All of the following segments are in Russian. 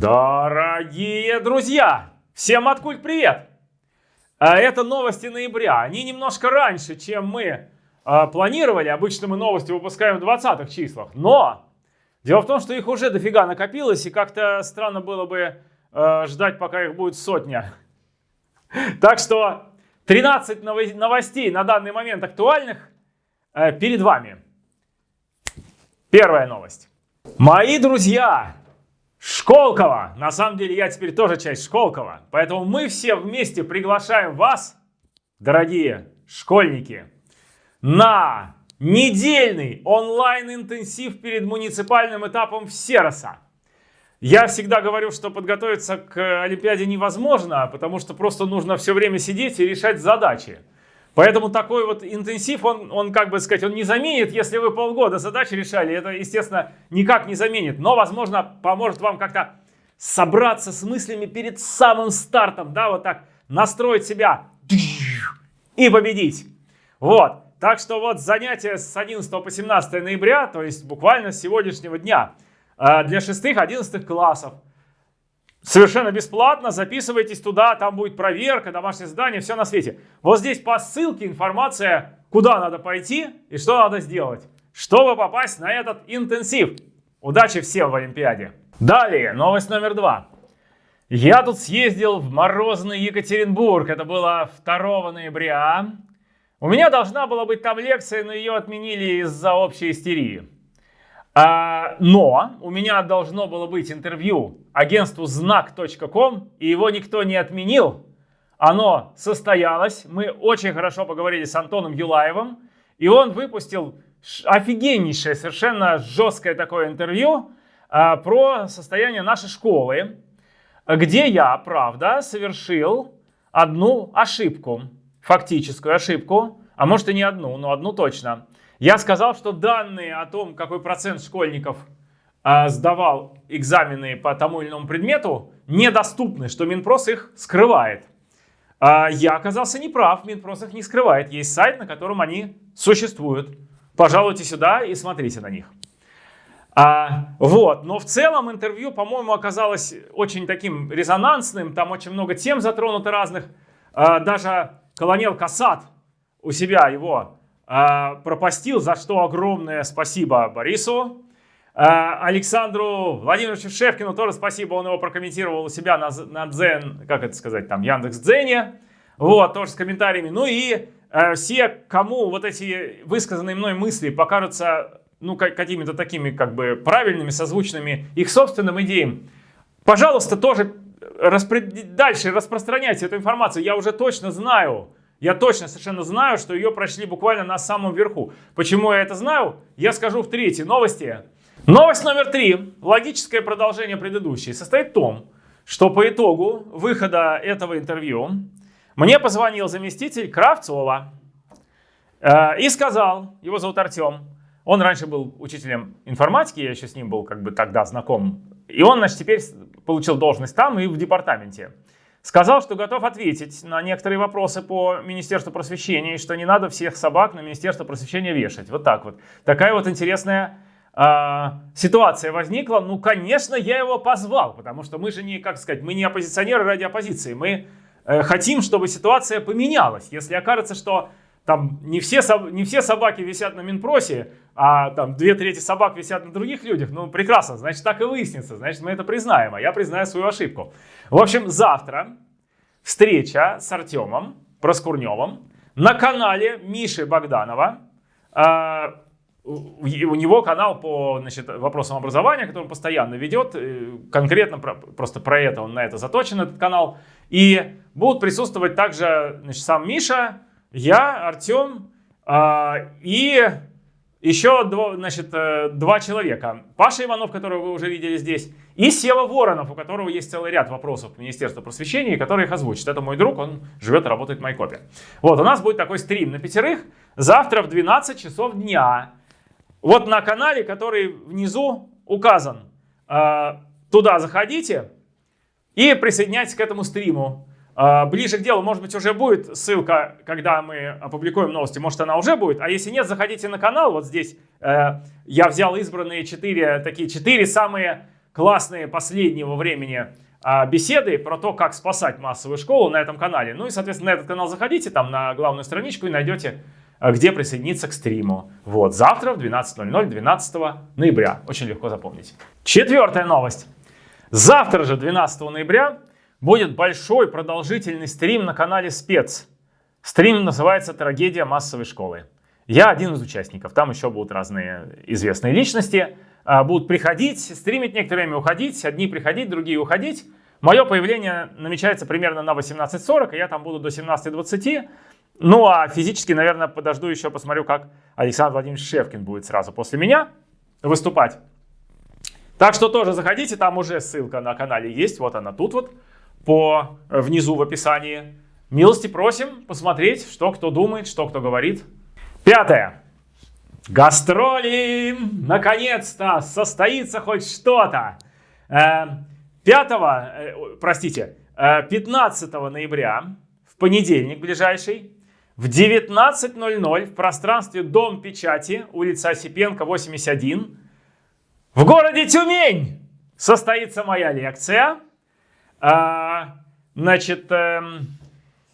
Дорогие друзья, всем откуль привет! А Это новости ноября. Они немножко раньше, чем мы э, планировали. Обычно мы новости выпускаем в 20-х числах. Но дело в том, что их уже дофига накопилось, и как-то странно было бы э, ждать, пока их будет сотня. Так что 13 новостей на данный момент актуальных перед вами. Первая новость. Мои друзья, Школково. На самом деле я теперь тоже часть Школково. Поэтому мы все вместе приглашаем вас, дорогие школьники, на недельный онлайн-интенсив перед муниципальным этапом Всероса. Я всегда говорю, что подготовиться к Олимпиаде невозможно, потому что просто нужно все время сидеть и решать задачи. Поэтому такой вот интенсив, он, он как бы сказать, он не заменит, если вы полгода задачи решали, это, естественно, никак не заменит, но, возможно, поможет вам как-то собраться с мыслями перед самым стартом, да, вот так, настроить себя и победить. Вот, так что вот занятия с 11 по 17 ноября, то есть буквально с сегодняшнего дня, э, для 6-11 классов. Совершенно бесплатно, записывайтесь туда, там будет проверка, домашнее задание, все на свете. Вот здесь по ссылке информация, куда надо пойти и что надо сделать, чтобы попасть на этот интенсив. Удачи всем в Олимпиаде. Далее, новость номер два. Я тут съездил в морозный Екатеринбург, это было 2 ноября. У меня должна была быть там лекция, но ее отменили из-за общей истерии. А, но у меня должно было быть интервью агентству знак.ком, и его никто не отменил. Оно состоялось. Мы очень хорошо поговорили с Антоном Юлаевым, и он выпустил офигеннейшее, совершенно жесткое такое интервью а, про состояние нашей школы, где я, правда, совершил одну ошибку, фактическую ошибку, а может и не одну, но одну точно. Я сказал, что данные о том, какой процент школьников э, сдавал экзамены по тому или иному предмету, недоступны, что Минпрос их скрывает. Э, я оказался неправ, Минпрос их не скрывает. Есть сайт, на котором они существуют. Пожалуйте сюда и смотрите на них. А, вот, но в целом интервью, по-моему, оказалось очень таким резонансным, там очень много тем затронуто разных. А, даже колонел Касат у себя его а, пропастил, за что огромное спасибо Борису. А, Александру Владимировичу Шевкину тоже спасибо, он его прокомментировал у себя на, на Дзен, как это сказать, там, Яндекс Дзене. Вот, тоже с комментариями. Ну и э, все, кому вот эти высказанные мной мысли покажутся, ну, какими-то такими, как бы, правильными, созвучными их собственным идеям, пожалуйста, тоже распред... дальше распространяйте эту информацию. Я уже точно знаю, я точно совершенно знаю, что ее прочли буквально на самом верху. Почему я это знаю? Я скажу в третьей новости. Новость номер три, логическое продолжение предыдущей, состоит в том, что по итогу выхода этого интервью мне позвонил заместитель Кравцова э, и сказал, его зовут Артем, он раньше был учителем информатики, я еще с ним был как бы тогда знаком, и он, значит, теперь получил должность там и в департаменте. Сказал, что готов ответить на некоторые вопросы по Министерству просвещения, и что не надо всех собак на Министерство просвещения вешать. Вот так вот. Такая вот интересная э, ситуация возникла. Ну, конечно, я его позвал, потому что мы же не, как сказать, мы не оппозиционеры ради оппозиции. Мы э, хотим, чтобы ситуация поменялась. Если окажется, что там не все, не все собаки висят на Минпросе, а там две трети собак висят на других людях, ну прекрасно, значит так и выяснится, значит мы это признаем, а я признаю свою ошибку. В общем, завтра встреча с Артемом Проскурневым на канале Миши Богданова. А, у него канал по значит, вопросам образования, который он постоянно ведет. Конкретно про, просто про это он на это заточен, этот канал. И будут присутствовать также значит, сам Миша, я, Артем э, и еще два, значит, э, два человека. Паша Иванов, которого вы уже видели здесь, и Сева Воронов, у которого есть целый ряд вопросов к Министерству просвещения, который их озвучит. Это мой друг, он живет и работает в Майкопе. Вот, у нас будет такой стрим на пятерых завтра в 12 часов дня. Вот на канале, который внизу указан. Э, туда заходите и присоединяйтесь к этому стриму. А, ближе к делу, может быть, уже будет ссылка, когда мы опубликуем новости, может, она уже будет. А если нет, заходите на канал, вот здесь э, я взял избранные четыре, такие четыре самые классные последнего времени а, беседы про то, как спасать массовую школу на этом канале. Ну и, соответственно, на этот канал заходите, там на главную страничку и найдете, а, где присоединиться к стриму. Вот, завтра в 12.00, 12 ноября. Очень легко запомнить. Четвертая новость. Завтра же, 12 ноября, будет большой продолжительный стрим на канале Спец. Стрим называется «Трагедия массовой школы». Я один из участников, там еще будут разные известные личности. А, будут приходить, стримить некоторое время, уходить. Одни приходить, другие уходить. Мое появление намечается примерно на 18.40, и я там буду до 17.20. Ну а физически, наверное, подожду еще, посмотрю, как Александр Владимирович Шевкин будет сразу после меня выступать. Так что тоже заходите, там уже ссылка на канале есть, вот она тут вот, по внизу в описании. Милости просим посмотреть, что кто думает, что кто говорит. Пятое. Гастроли! Наконец-то состоится хоть что-то. 5, э, э, простите, 15 э, ноября, в понедельник ближайший, в 19.00 в пространстве Дом печати, улица Осипенко, 81, в городе Тюмень состоится моя лекция. Значит, эм,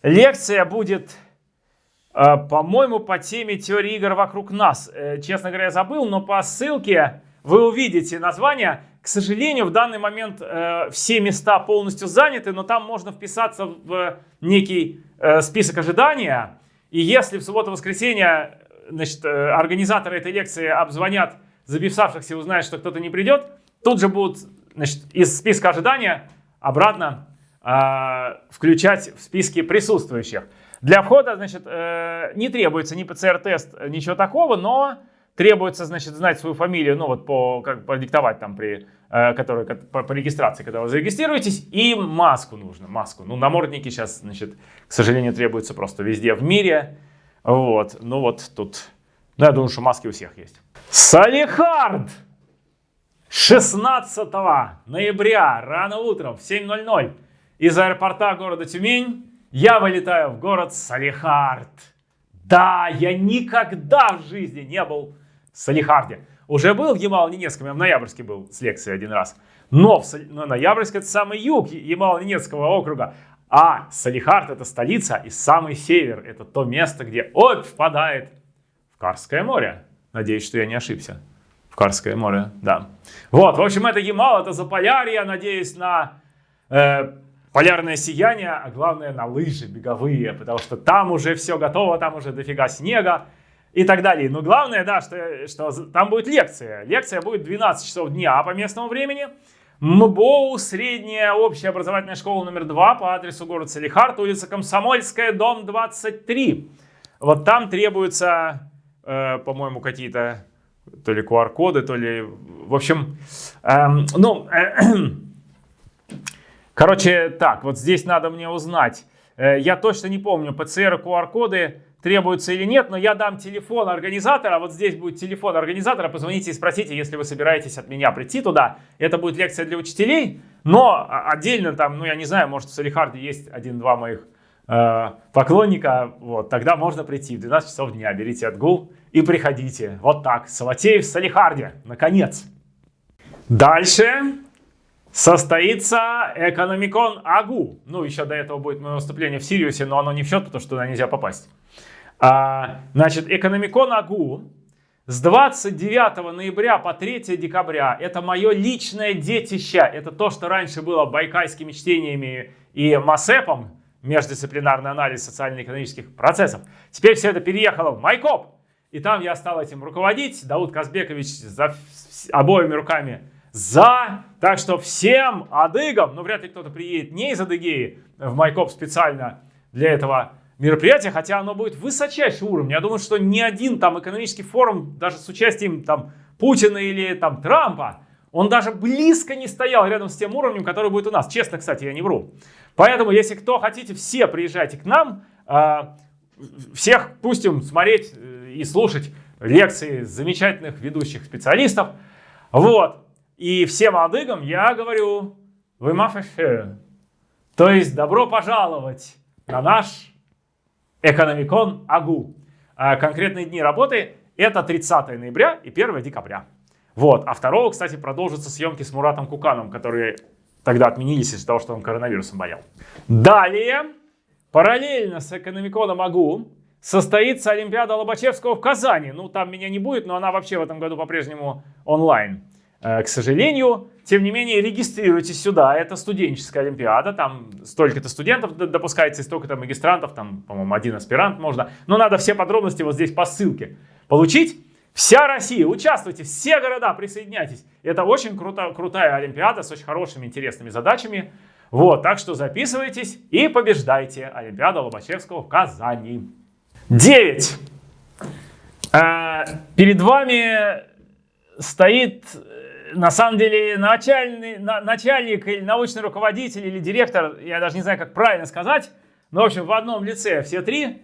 лекция будет а, по-моему, по теме теории игр вокруг нас. Э, честно говоря, я забыл, но по ссылке вы увидите название. К сожалению, в данный момент э, все места полностью заняты, но там можно вписаться в некий э, список ожидания. И если в субботу-воскресенье значит, организаторы этой лекции обзвонят записавшихся и узнают, что кто-то не придет, тут же будут значит, из списка ожидания обратно э, включать в списки присутствующих. Для входа, значит, э, не требуется ни ПЦР-тест, ничего такого, но требуется, значит, знать свою фамилию, ну вот по, как продиктовать там при, э, который, по, по регистрации, когда вы зарегистрируетесь, и маску нужно, маску. Ну, намордники сейчас, значит, к сожалению, требуются просто везде в мире, вот, ну вот тут, ну, я думаю, что маски у всех есть. Салихард! 16 ноября, рано утром, в 7.00, из аэропорта города Тюмень я вылетаю в город Салихард. Да, я никогда в жизни не был в Салихарде. Уже был в Ямало-Ненецком, я в Ноябрьске был с лекцией один раз. Но, в, но Ноябрьск это самый юг Ямало-Ненецкого округа. А Салихард это столица и самый север. Это то место, где Обь впадает в Карское море. Надеюсь, что я не ошибся. Карское море, да. Вот, в общем, это Ямал, это Заполярье. Надеюсь на э, полярное сияние, а главное на лыжи беговые, потому что там уже все готово, там уже дофига снега и так далее. Но главное, да, что, что там будет лекция. Лекция будет 12 часов дня по местному времени. МБОУ, средняя общая образовательная школа номер 2 по адресу город Салихард, улица Комсомольская, дом 23. Вот там требуются, э, по-моему, какие-то то ли QR-коды, то ли... В общем, эм, ну... Э, Короче, так, вот здесь надо мне узнать. Э, я точно не помню, ПЦР и QR-коды требуются или нет, но я дам телефон организатора. Вот здесь будет телефон организатора. Позвоните и спросите, если вы собираетесь от меня прийти туда. Это будет лекция для учителей, но отдельно там, ну я не знаю, может в Салихарде есть один-два моих поклонника. Вот, тогда можно прийти в 12 часов дня. Берите отгул и приходите. Вот так. Салатеев в Салихарде. Наконец. Дальше состоится Экономикон Агу. Ну, еще до этого будет мое выступление в Сириусе, но оно не в счет, потому что туда нельзя попасть. А, значит, Экономикон Агу с 29 ноября по 3 декабря. Это мое личное детище. Это то, что раньше было байкайскими чтениями и МАСЭПом, междисциплинарный анализ социально-экономических процессов. Теперь все это переехало в Майкоп. И там я стал этим руководить. Дауд Казбекович за обоими руками за. Так что всем адыгам, ну вряд ли кто-то приедет не из Адыгеи в Майкоп специально для этого мероприятия, хотя оно будет высочайшего уровня. Я думаю, что ни один там экономический форум, даже с участием там Путина или там Трампа, он даже близко не стоял рядом с тем уровнем, который будет у нас. Честно, кстати, я не вру. Поэтому, если кто хотите, все приезжайте к нам. А, всех пустим смотреть э, и слушать лекции замечательных ведущих специалистов. Вот. И всем адыгам я говорю, вы мафэшэ. То есть добро пожаловать на наш экономикон АГУ. А конкретные дни работы это 30 ноября и 1 декабря. Вот. А 2, кстати, продолжатся съемки с Муратом Куканом, которые тогда отменились из-за того, что он коронавирусом болел. Далее, параллельно с экономиконом АГУ, состоится Олимпиада Лобачевского в Казани. Ну, там меня не будет, но она вообще в этом году по-прежнему онлайн. Э, к сожалению, тем не менее, регистрируйтесь сюда. Это студенческая Олимпиада. Там столько-то студентов допускается и столько-то магистрантов. Там, по-моему, один аспирант можно. Но надо все подробности вот здесь по ссылке получить. Вся Россия, участвуйте, все города, присоединяйтесь. Это очень круто, крутая Олимпиада с очень хорошими, интересными задачами. Вот, так что записывайтесь и побеждайте. Олимпиада Лобачевского в Казани. 9. А, перед вами стоит на самом деле начальный, на, начальник или научный руководитель или директор, я даже не знаю, как правильно сказать, но, в общем, в одном лице все три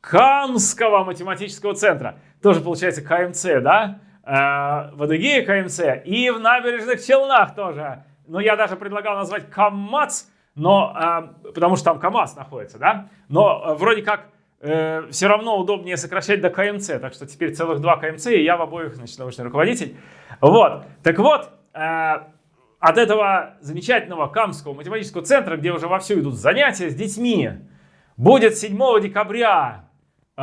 Камского математического центра. Тоже получается КМЦ, да? Э, в Адыгее КМЦ и в набережных Челнах тоже. Но я даже предлагал назвать КАМАЦ, но, э, потому что там КАМАЗ находится, да? Но э, вроде как э, все равно удобнее сокращать до КМЦ, так что теперь целых два КМЦ, и я в обоих, значит, научный руководитель. Вот, так вот, э, от этого замечательного Камского математического центра, где уже вовсю идут занятия с детьми, будет 7 декабря, э,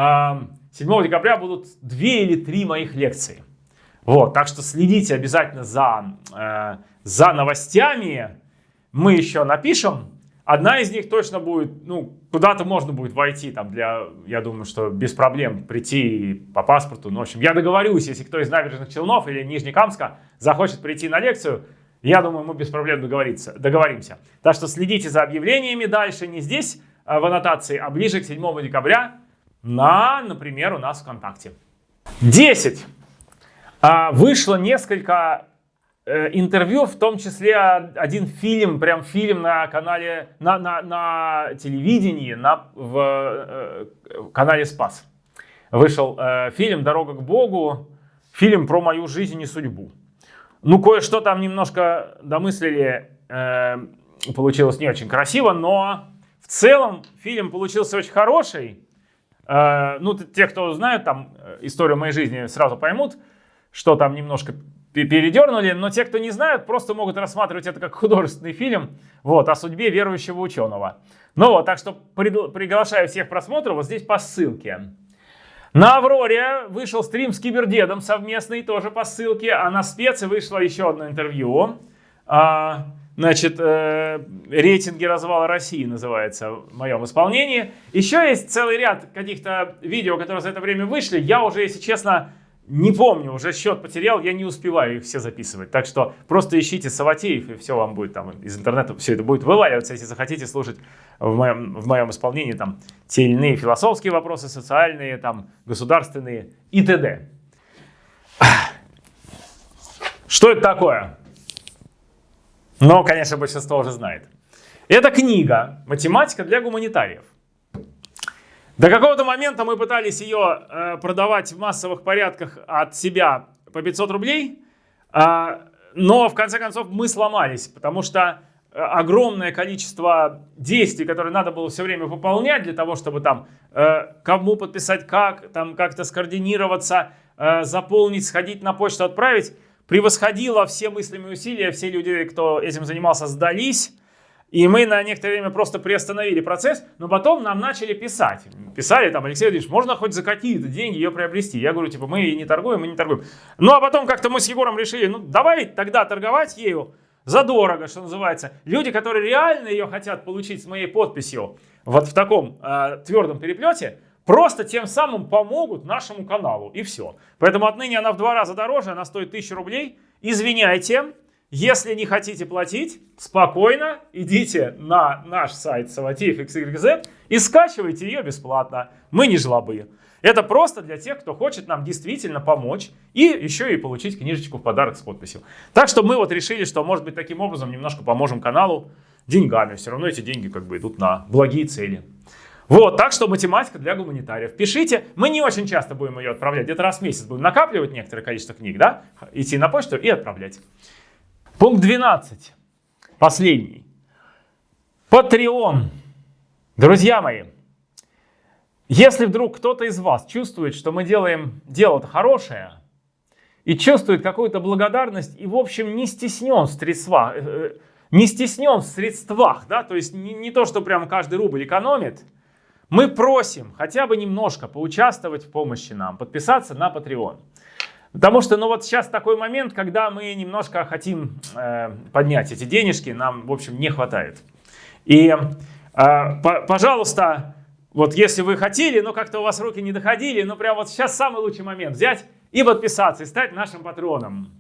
7 декабря будут две или три моих лекции. Вот, так что следите обязательно за, э, за новостями. Мы еще напишем. Одна из них точно будет, ну, куда-то можно будет войти, там, для, я думаю, что без проблем прийти по паспорту. Ну, в общем, я договорюсь, если кто из набережных Челнов или Нижнекамска захочет прийти на лекцию, я думаю, мы без проблем договориться, договоримся. Так что следите за объявлениями дальше, не здесь а в аннотации, а ближе к 7 декабря на, например, у нас ВКонтакте. 10. А, вышло несколько Э, интервью, в том числе один фильм, прям фильм на канале, на, на, на телевидении, на, в, э, в канале Спас. Вышел э, фильм «Дорога к Богу», фильм про мою жизнь и судьбу. Ну, кое-что там немножко домыслили, э, получилось не очень красиво, но в целом фильм получился очень хороший. Э, ну, те, кто знают там э, историю моей жизни, сразу поймут, что там немножко передернули, но те, кто не знают, просто могут рассматривать это как художественный фильм вот, о судьбе верующего ученого. Ну вот, так что приглашаю всех просмотров вот здесь по ссылке. На Авроре вышел стрим с Кибердедом совместный, тоже по ссылке, а на спеце вышло еще одно интервью. А, значит, э, рейтинги развала России называется в моем исполнении. Еще есть целый ряд каких-то видео, которые за это время вышли. Я уже, если честно, не помню, уже счет потерял, я не успеваю их все записывать. Так что просто ищите Саватеев, и все вам будет там из интернета, все это будет вываливаться, если захотите слушать в моем, в моем исполнении там те или иные философские вопросы, социальные, там, государственные и т.д. Что это такое? Ну, конечно, большинство уже знает. Это книга «Математика для гуманитариев». До какого-то момента мы пытались ее э, продавать в массовых порядках от себя по 500 рублей, э, но в конце концов мы сломались, потому что э, огромное количество действий, которые надо было все время выполнять для того, чтобы там э, кому подписать как, там как-то скоординироваться, э, заполнить, сходить на почту, отправить, превосходило все мыслимые усилия, все люди, кто этим занимался, сдались, и мы на некоторое время просто приостановили процесс, но потом нам начали писать. Писали там, Алексей Владимирович, можно хоть за какие-то деньги ее приобрести? Я говорю, типа, мы не торгуем, мы не торгуем. Ну, а потом как-то мы с Егором решили, ну, давай тогда торговать ею задорого, что называется. Люди, которые реально ее хотят получить с моей подписью, вот в таком э, твердом переплете, просто тем самым помогут нашему каналу, и все. Поэтому отныне она в два раза дороже, она стоит 1000 рублей. Извиняйте, если не хотите платить, спокойно идите на наш сайт XYZ и скачивайте ее бесплатно. Мы не жлобы. Это просто для тех, кто хочет нам действительно помочь и еще и получить книжечку в подарок с подписью. Так что мы вот решили, что может быть таким образом немножко поможем каналу деньгами. Все равно эти деньги как бы идут на благие цели. Вот, так что математика для гуманитариев. Пишите, мы не очень часто будем ее отправлять, где-то раз в месяц будем накапливать некоторое количество книг, да, идти на почту и отправлять. Пункт 12. Последний. Patreon. Друзья мои, если вдруг кто-то из вас чувствует, что мы делаем дело-то хорошее, и чувствует какую-то благодарность и, в общем, не стеснен в средствах, э, э, не стеснен в средствах, да, то есть не, не то, что прям каждый рубль экономит, мы просим хотя бы немножко поучаствовать в помощи нам, подписаться на Patreon. Потому что, ну вот сейчас такой момент, когда мы немножко хотим э, поднять эти денежки, нам, в общем, не хватает. И, э, по, пожалуйста, вот если вы хотели, но как-то у вас руки не доходили, ну прям вот сейчас самый лучший момент взять и подписаться, и стать нашим патроном.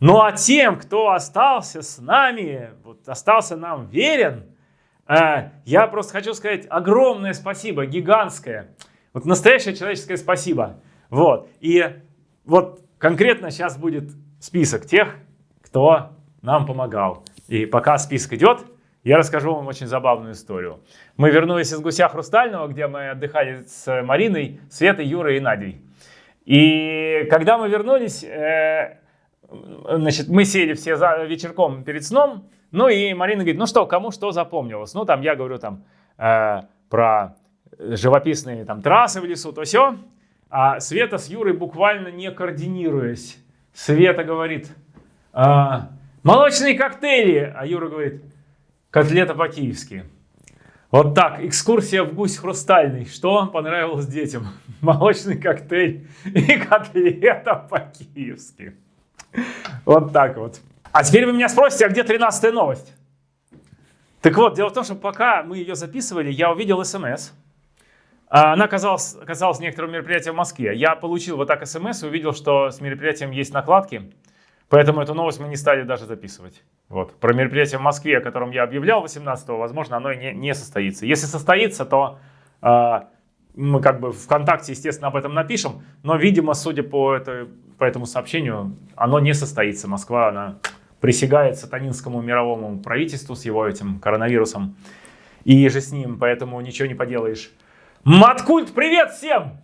Ну а тем, кто остался с нами, вот остался нам верен, я просто хочу сказать огромное спасибо, гигантское. Вот настоящее человеческое спасибо. Вот. И вот конкретно сейчас будет список тех, кто нам помогал. И пока список идет, я расскажу вам очень забавную историю. Мы вернулись из Гуся Хрустального, где мы отдыхали с Мариной, Светой, Юрой и Надей. И когда мы вернулись, э, значит, мы сели все за вечерком перед сном, ну и Марина говорит, ну что, кому что запомнилось? Ну там я говорю там э, про живописные там трассы в лесу, то все. А Света с Юрой буквально не координируясь. Света говорит, а, молочные коктейли, а Юра говорит, котлета по-киевски. Вот так, экскурсия в гусь хрустальный. Что понравилось детям? Молочный коктейль и котлета по-киевски. Вот так вот. А теперь вы меня спросите, а где 13 новость? Так вот, дело в том, что пока мы ее записывали, я увидел смс. А, она оказалась, оказалась некоторым мероприятием в Москве. Я получил вот так смс и увидел, что с мероприятием есть накладки. Поэтому эту новость мы не стали даже записывать. Вот. Про мероприятие в Москве, о котором я объявлял 18-го, возможно, оно и не, не состоится. Если состоится, то э, мы как бы ВКонтакте, естественно, об этом напишем. Но, видимо, судя по, это, по этому сообщению, оно не состоится. Москва, она присягает сатанинскому мировому правительству с его этим коронавирусом и же с ним, поэтому ничего не поделаешь. Маткульт, привет всем!